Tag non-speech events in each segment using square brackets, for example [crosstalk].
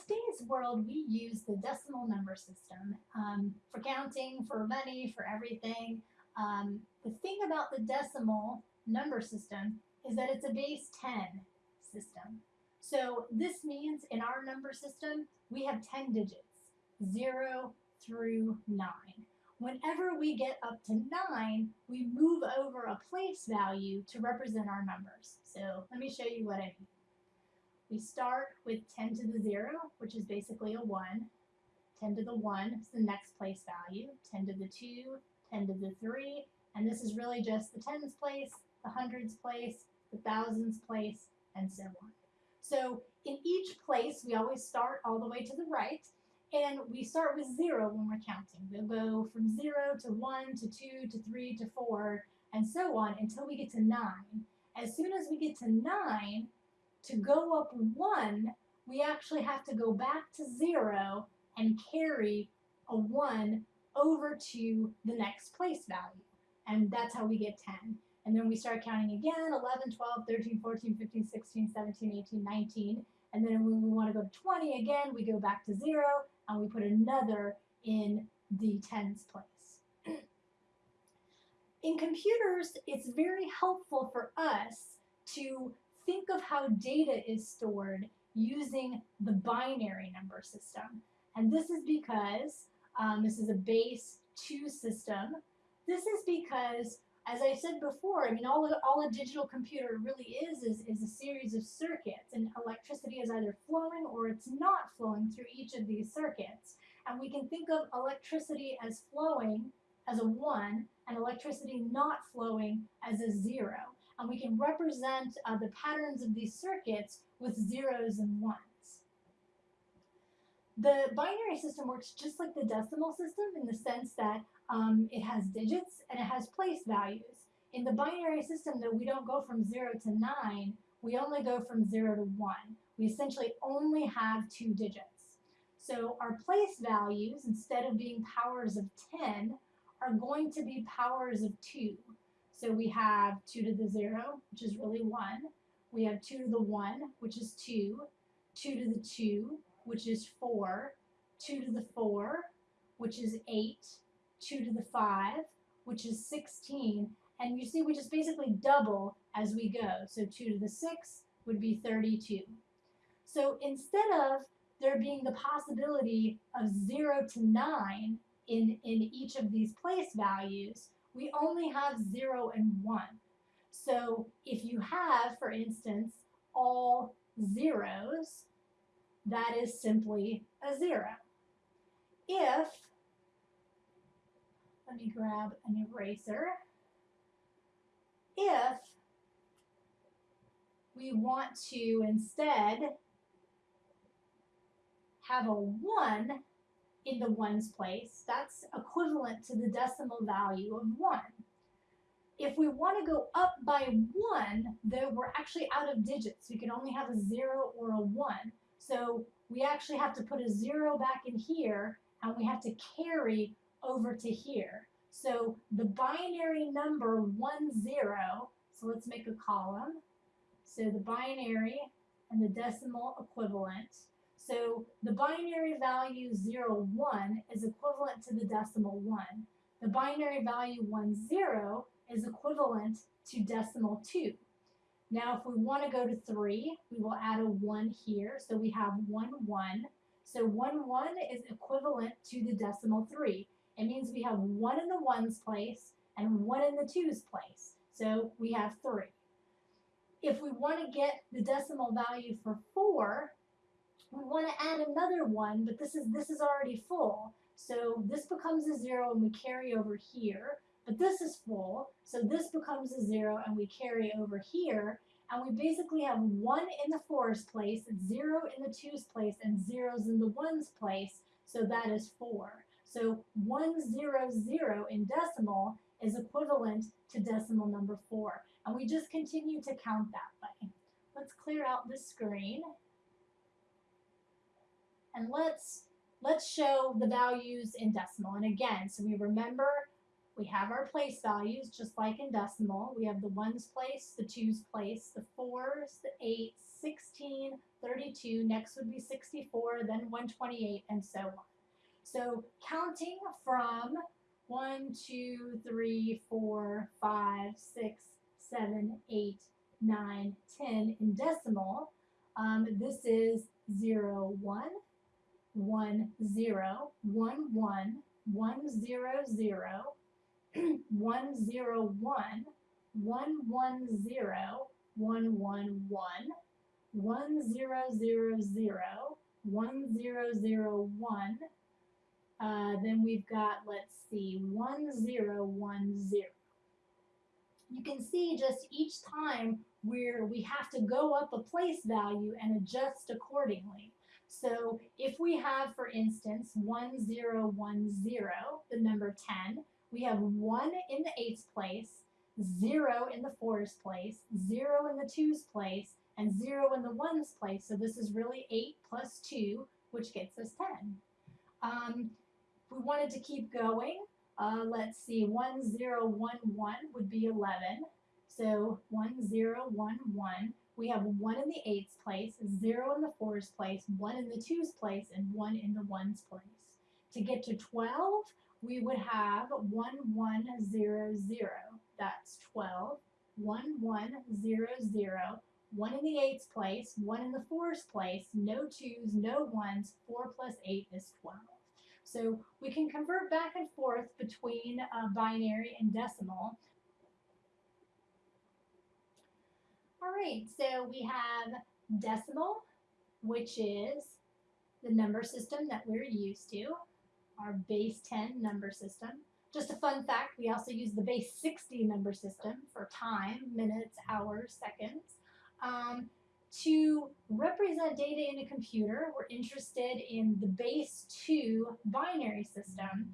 today's world, we use the decimal number system um, for counting, for money, for everything. Um, the thing about the decimal number system is that it's a base 10 system. So this means in our number system, we have 10 digits, 0 through 9. Whenever we get up to 9, we move over a place value to represent our numbers. So let me show you what I mean. We start with 10 to the 0, which is basically a 1. 10 to the 1 is the next place value. 10 to the 2, 10 to the 3, and this is really just the tens place, the hundreds place, the thousands place, and so on. So in each place, we always start all the way to the right, and we start with 0 when we're counting. We'll go from 0 to 1 to 2 to 3 to 4, and so on until we get to 9. As soon as we get to 9, to go up 1, we actually have to go back to 0 and carry a 1 over to the next place value. And that's how we get 10. And then we start counting again, 11, 12, 13, 14, 15, 16, 17, 18, 19. And then when we want to go to 20 again, we go back to 0 and we put another in the tens place. in computers, it's very helpful for us to think of how data is stored using the binary number system. And this is because um, this is a base 2 system. This is because, as I said before, I mean, all a, all a digital computer really is, is is a series of circuits, and electricity is either flowing or it's not flowing through each of these circuits. And we can think of electricity as flowing as a 1 and electricity not flowing as a 0 and we can represent uh, the patterns of these circuits with zeros and ones. The binary system works just like the decimal system in the sense that um, it has digits and it has place values. In the binary system, though, we don't go from 0 to 9, we only go from 0 to 1. We essentially only have two digits. So our place values, instead of being powers of 10, are going to be powers of 2. So we have 2 to the 0, which is really 1. We have 2 to the 1, which is 2. 2 to the 2, which is 4. 2 to the 4, which is 8. 2 to the 5, which is 16. And you see we just basically double as we go. So 2 to the 6 would be 32. So instead of there being the possibility of 0 to 9 in, in each of these place values, we only have 0 and 1. So if you have, for instance, all zeros, that is simply a 0. If, let me grab an eraser, if we want to instead have a 1 in the ones place, that's equivalent to the decimal value of 1. If we want to go up by 1, though we're actually out of digits, we can only have a 0 or a 1. So we actually have to put a 0 back in here, and we have to carry over to here. So the binary number 1, 0, so let's make a column. So the binary and the decimal equivalent so the binary value 0, 1 is equivalent to the decimal 1. The binary value 1, 0 is equivalent to decimal 2. Now if we want to go to 3, we will add a 1 here. So we have 1, 1. So 1, 1 is equivalent to the decimal 3. It means we have 1 in the 1's place and 1 in the 2's place. So we have 3. If we want to get the decimal value for 4, we want to add another one, but this is this is already full. So this becomes a zero and we carry over here, but this is full, so this becomes a zero and we carry over here, and we basically have one in the fours place, zero in the twos place, and zeros in the ones place, so that is four. So one zero zero in decimal is equivalent to decimal number four. And we just continue to count that way. Let's clear out the screen and let's let's show the values in decimal. And again, so we remember we have our place values just like in decimal. We have the ones place, the twos place, the fours, the eights, 16, 32, next would be 64, then 128, and so on. So counting from 1, 2, 3, 4, 5, 6, 7, 8, 9, 10 in decimal, um, this is 0, 1, 1, 0, 1, 1, 1, 0, 0, [clears throat] 1, 0, 1, 1, 1, 0, 1, 1, 1, 1, 0, 0, 0, 1, 0, 0, 1. Uh, then we've got, let's see, 1, 0, 1, 0. You can see just each time where we have to go up a place value and adjust accordingly. So if we have, for instance, 1, 0, 1, 0, the number 10, we have 1 in the eighths place, 0 in the fours place, 0 in the twos place, and 0 in the ones place. So this is really 8 plus 2, which gets us 10. Um, we wanted to keep going, uh, let's see, 1, 0, 1, 1 would be 11. So 1, 0, 1, 1. We have 1 in the eights place, 0 in the fours place, 1 in the twos place, and 1 in the ones place. To get to 12, we would have 1, 1, 0, 0. That's 12. 1, 1, 0, 0. 1 in the eights place, 1 in the fours place, no twos, no ones. 4 plus 8 is 12. So we can convert back and forth between uh, binary and decimal. All right, so we have decimal, which is the number system that we're used to, our base 10 number system. Just a fun fact, we also use the base 60 number system for time, minutes, hours, seconds. Um, to represent data in a computer, we're interested in the base 2 binary system.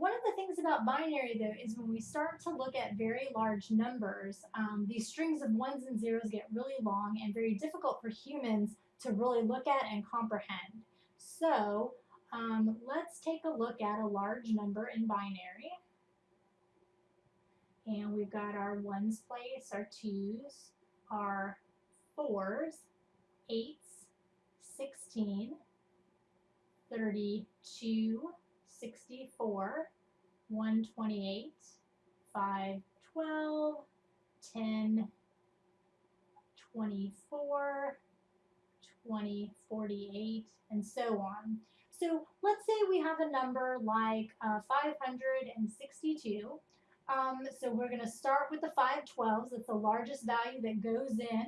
One of the things about binary, though, is when we start to look at very large numbers, um, these strings of ones and zeros get really long and very difficult for humans to really look at and comprehend. So um, let's take a look at a large number in binary. And we've got our ones place, our twos, our fours, eights, 16, 32, 64, 128, 512, 10, 24, 20, 48, and so on. So let's say we have a number like uh, 562. Um, so we're going to start with the 512s. It's the largest value that goes in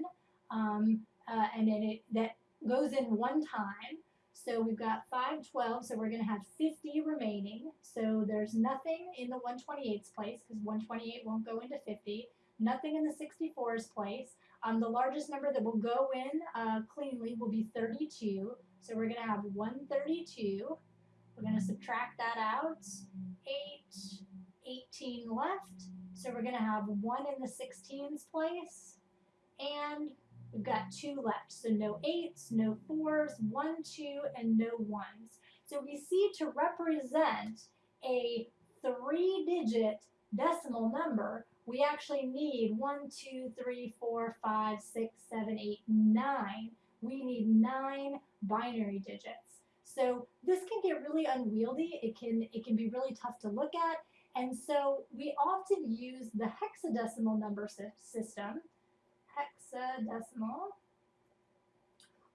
um, uh, and then it that goes in one time. So we've got 512, so we're going to have 50 remaining. So there's nothing in the 128's place because 128 won't go into 50. Nothing in the 64's place. Um, the largest number that will go in uh, cleanly will be 32. So we're going to have 132. We're going to subtract that out. 8, 18 left. So we're going to have 1 in the 16's place. And We've got two left, so no eights, no fours, one, two, and no ones. So we see to represent a three-digit decimal number, we actually need one, two, three, four, five, six, seven, eight, nine. We need nine binary digits. So this can get really unwieldy. It can, it can be really tough to look at. And so we often use the hexadecimal number system hexadecimal,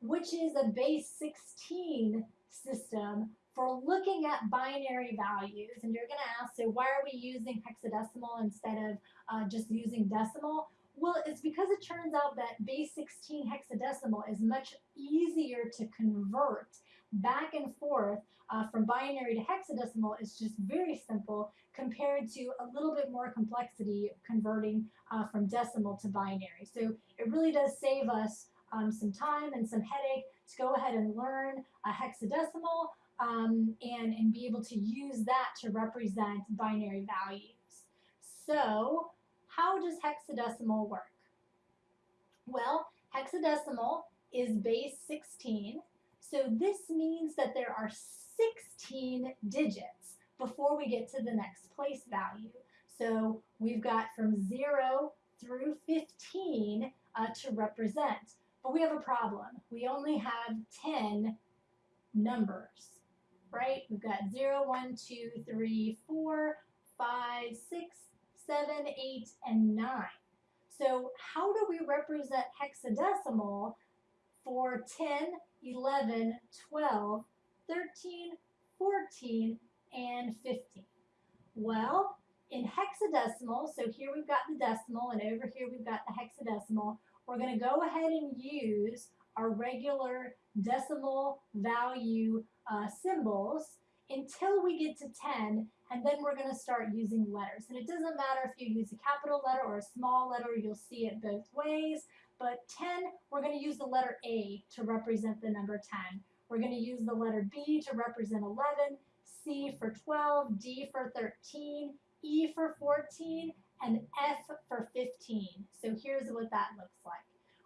which is a base 16 system for looking at binary values. And you're going to ask, so why are we using hexadecimal instead of uh, just using decimal? Well, it's because it turns out that base 16 hexadecimal is much easier to convert back and forth uh, from binary to hexadecimal is just very simple compared to a little bit more complexity converting uh, from decimal to binary. So it really does save us um, some time and some headache to go ahead and learn a hexadecimal um, and, and be able to use that to represent binary values. So how does hexadecimal work? Well, hexadecimal is base 16 so this means that there are 16 digits before we get to the next place value. So we've got from 0 through 15 uh, to represent. but we have a problem. We only have 10 numbers, right? We've got 0, 1, 2, 3, 4, 5, 6, 7, 8, and 9. So how do we represent hexadecimal for 10, 11, 12, 13, 14, and 15? Well, in hexadecimal, so here we've got the decimal and over here we've got the hexadecimal, we're going to go ahead and use our regular decimal value uh, symbols until we get to 10 and then we're going to start using letters. And it doesn't matter if you use a capital letter or a small letter, you'll see it both ways. But 10, we're going to use the letter A to represent the number 10. We're going to use the letter B to represent 11, C for 12, D for 13, E for 14, and F for 15. So here's what that looks like.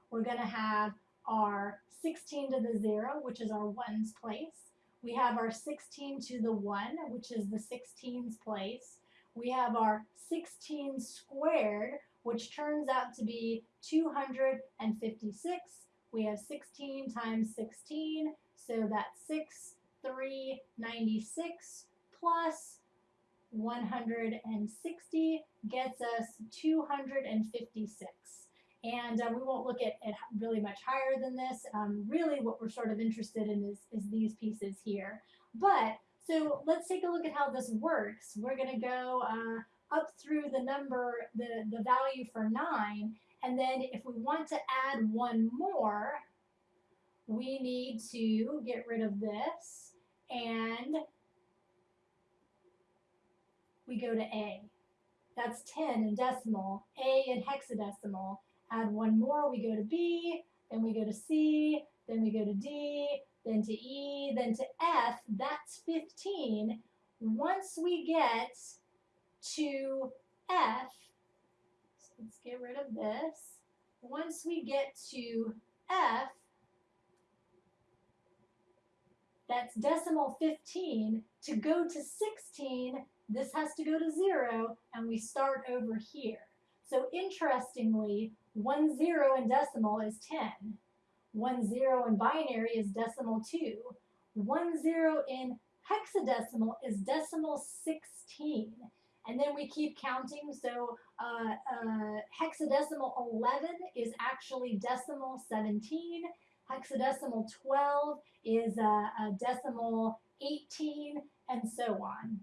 We're going to have our 16 to the 0, which is our ones place. We have our 16 to the 1, which is the 16's place. We have our 16 squared, which turns out to be 256. We have 16 times 16, so that's 6, 3, 96 plus 160 gets us 256. And uh, we won't look at, really much higher than this. Um, really what we're sort of interested in is, is these pieces here. But, so let's take a look at how this works. We're going to go uh, up through the number, the, the value for 9, and then if we want to add one more, we need to get rid of this, and we go to A. That's 10 in decimal, A in hexadecimal, add one more, we go to B, then we go to C, then we go to D, then to E, then to F, that's 15. Once we get to F, let's get rid of this. Once we get to F, that's decimal 15. To go to 16, this has to go to 0, and we start over here. So interestingly, one zero in decimal is 10. One zero in binary is decimal 2. One zero in hexadecimal is decimal 16. And then we keep counting. So uh, uh, hexadecimal 11 is actually decimal 17. Hexadecimal 12 is uh, a decimal 18, and so on.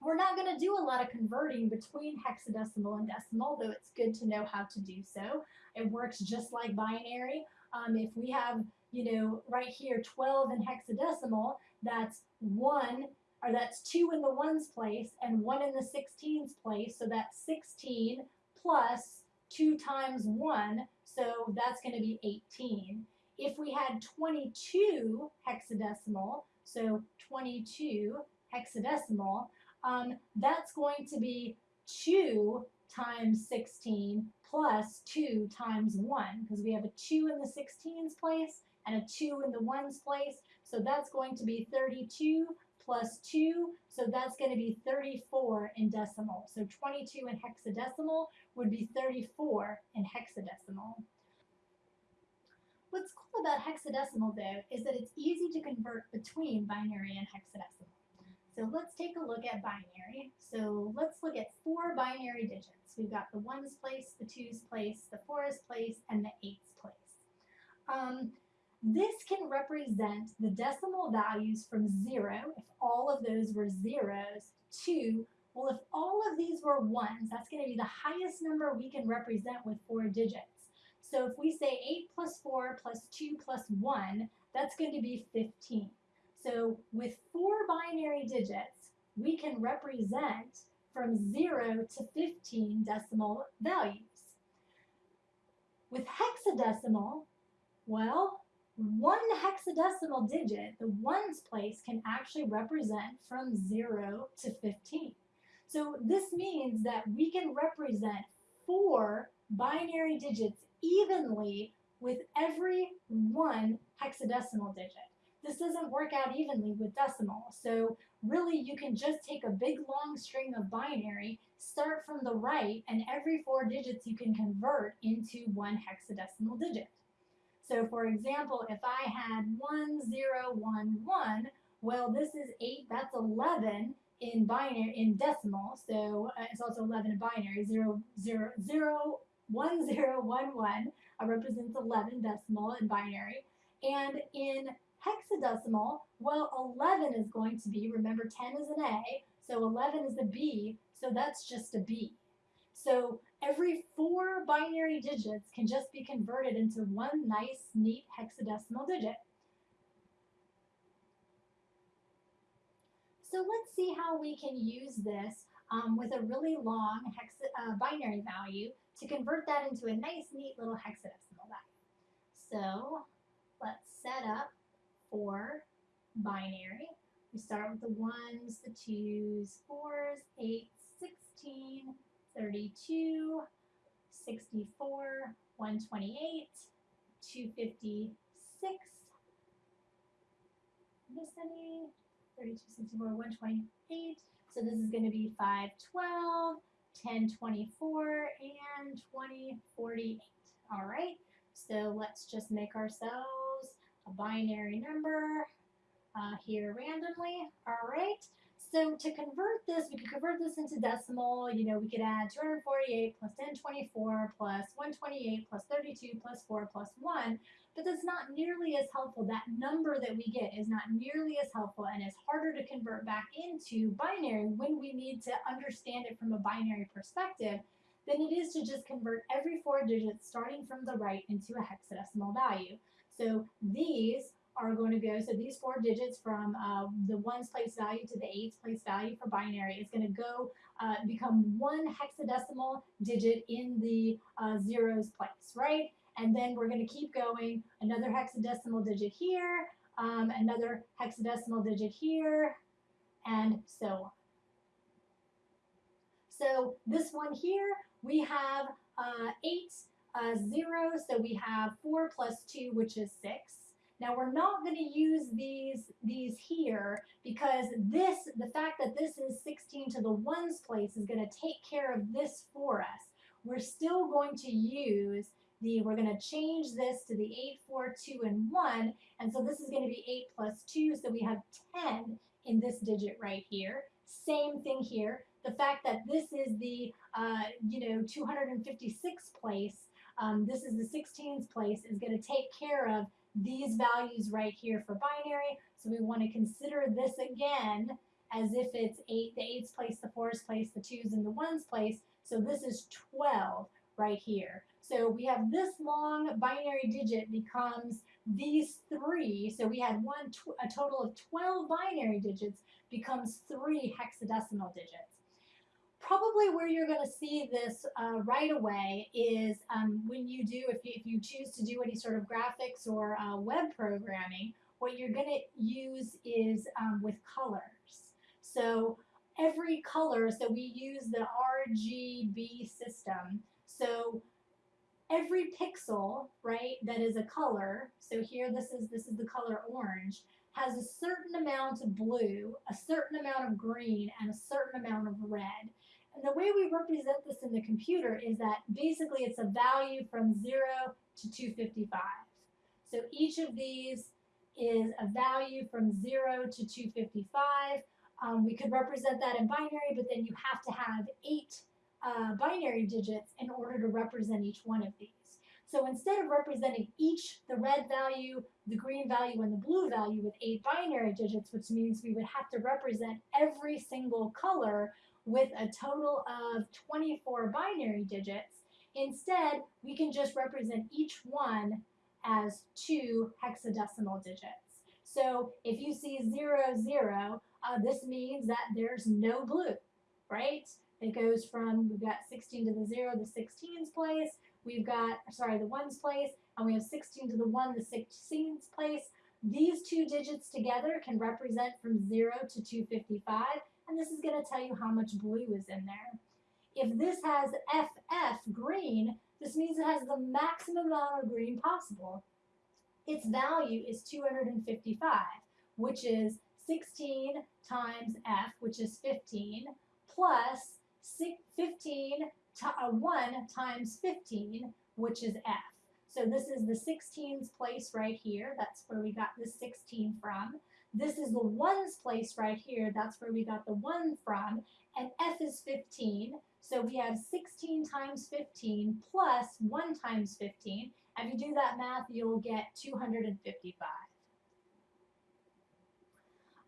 We're not going to do a lot of converting between hexadecimal and decimal, though it's good to know how to do so. It works just like binary. Um, if we have, you know, right here 12 in hexadecimal, that's 1, or that's 2 in the ones place and 1 in the 16's place, so that's 16 plus 2 times 1, so that's going to be 18. If we had 22 hexadecimal, so 22 hexadecimal, um, that's going to be 2 times 16 plus 2 times 1 because we have a 2 in the 16's place and a 2 in the 1's place. So that's going to be 32 plus 2, so that's going to be 34 in decimal. So 22 in hexadecimal would be 34 in hexadecimal. What's cool about hexadecimal though is that it's easy to convert between binary and hexadecimal. So let's take a look at binary. So let's look at four binary digits. We've got the ones place, the twos place, the fours place, and the eights place. Um, this can represent the decimal values from zero, if all of those were zeros, to, well, if all of these were ones, that's going to be the highest number we can represent with four digits. So if we say 8 plus 4 plus 2 plus 1, that's going to be 15. So with four binary digits, we can represent from 0 to 15 decimal values. With hexadecimal, well, one hexadecimal digit, the ones place, can actually represent from 0 to 15. So this means that we can represent four binary digits evenly with every one hexadecimal digit this doesn't work out evenly with decimal. So really you can just take a big long string of binary, start from the right, and every four digits you can convert into one hexadecimal digit. So for example, if I had 1011, well, this is 8, that's 11 in binary, in decimal. So uh, it's also 11 in binary, 0, 0, 0, 1, 0, 1, 1 uh, represents 11 decimal in binary. And in hexadecimal, well, 11 is going to be, remember 10 is an A, so 11 is a B, so that's just a B. So every four binary digits can just be converted into one nice, neat hexadecimal digit. So let's see how we can use this um, with a really long hex uh, binary value to convert that into a nice, neat little hexadecimal value. So let's set up for binary. We start with the ones, the twos, fours, eights, 16, 32, 64, 128, 256, miss any? 32, 64, 128. So this is going to be 512, 1024, and 2048. All right, so let's just make ourselves a binary number uh, here randomly. All right. So to convert this, we could convert this into decimal. You know, we could add 248 plus 1024 plus 128 plus 32 plus 4 plus 1. But that's not nearly as helpful. That number that we get is not nearly as helpful and it's harder to convert back into binary when we need to understand it from a binary perspective than it is to just convert every four digits starting from the right into a hexadecimal value. So these are going to go, so these four digits from uh, the ones place value to the eights place value for binary is going to go uh, become one hexadecimal digit in the uh, zeros place, right? And then we're going to keep going, another hexadecimal digit here, um, another hexadecimal digit here, and so on. So this one here, we have uh, eight uh, zeros, so we have four plus two, which is six. Now we're not going to use these, these here because this, the fact that this is 16 to the ones place is going to take care of this for us. We're still going to use the, we're going to change this to the 8, 4, 2, and 1. And so this is going to be 8 plus 2, so we have 10 in this digit right here. Same thing here. The fact that this is the, uh, you know, 256 place, um, this is the 16th place, is going to take care of these values right here for binary. So we want to consider this again as if it's 8, the 8's place, the 4's place, the 2's, and the 1's place. So this is 12 right here. So we have this long binary digit becomes these three. So we had one, a total of 12 binary digits becomes three hexadecimal digits probably where you're going to see this uh, right away is um, when you do, if you, if you choose to do any sort of graphics or uh, web programming, what you're going to use is um, with colors. So every color, so we use the RGB system. So every pixel, right, that is a color, so here this is, this is the color orange, has a certain amount of blue, a certain amount of green, and a certain amount of red. And the way we represent this in the computer is that basically it's a value from 0 to 255. So each of these is a value from 0 to 255. Um, we could represent that in binary, but then you have to have eight uh, binary digits in order to represent each one of these. So instead of representing each, the red value, the green value, and the blue value with eight binary digits, which means we would have to represent every single color with a total of 24 binary digits. Instead, we can just represent each one as two hexadecimal digits. So if you see 0, 0, uh, this means that there's no blue, right? It goes from, we've got 16 to the 0, the 16's place, we've got, sorry, the 1's place, and we have 16 to the 1, the 16's place. These two digits together can represent from 0 to 255, and this is going to tell you how much blue is in there. If this has FF green, this means it has the maximum amount of green possible. Its value is 255, which is 16 times F, which is 15, plus 15 to, uh, 1 times 15, which is F. So this is the 16's place right here. That's where we got the 16 from. This is the ones place right here. That's where we got the 1 from. And f is 15. So we have 16 times 15 plus 1 times 15. If you do that math, you'll get 255.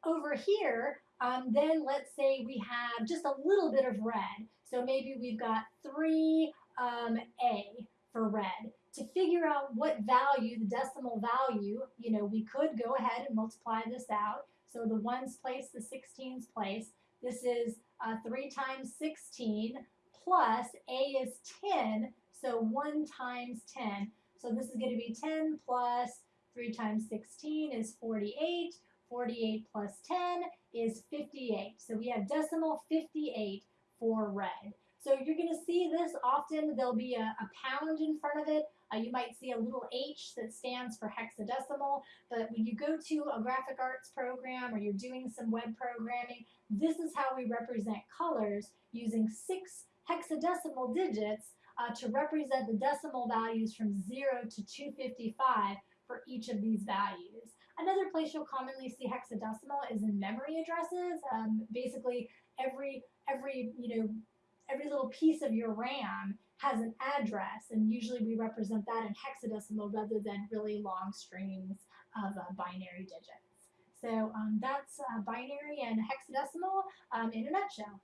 Over here, um, then let's say we have just a little bit of red. So maybe we've got 3 um, A for red to figure out what value, the decimal value, you know, we could go ahead and multiply this out. So the ones place, the 16's place. This is uh, 3 times 16 plus A is 10, so 1 times 10. So this is going to be 10 plus 3 times 16 is 48. 48 plus 10 is 58. So we have decimal 58 for red. So you're going to see this often. There'll be a, a pound in front of it. Uh, you might see a little H that stands for hexadecimal, but when you go to a graphic arts program or you're doing some web programming, this is how we represent colors using six hexadecimal digits uh, to represent the decimal values from 0 to 255 for each of these values. Another place you'll commonly see hexadecimal is in memory addresses. Um, basically, every every you know every little piece of your RAM has an address, and usually we represent that in hexadecimal rather than really long strings of uh, binary digits. So um, that's uh, binary and hexadecimal um, in a nutshell.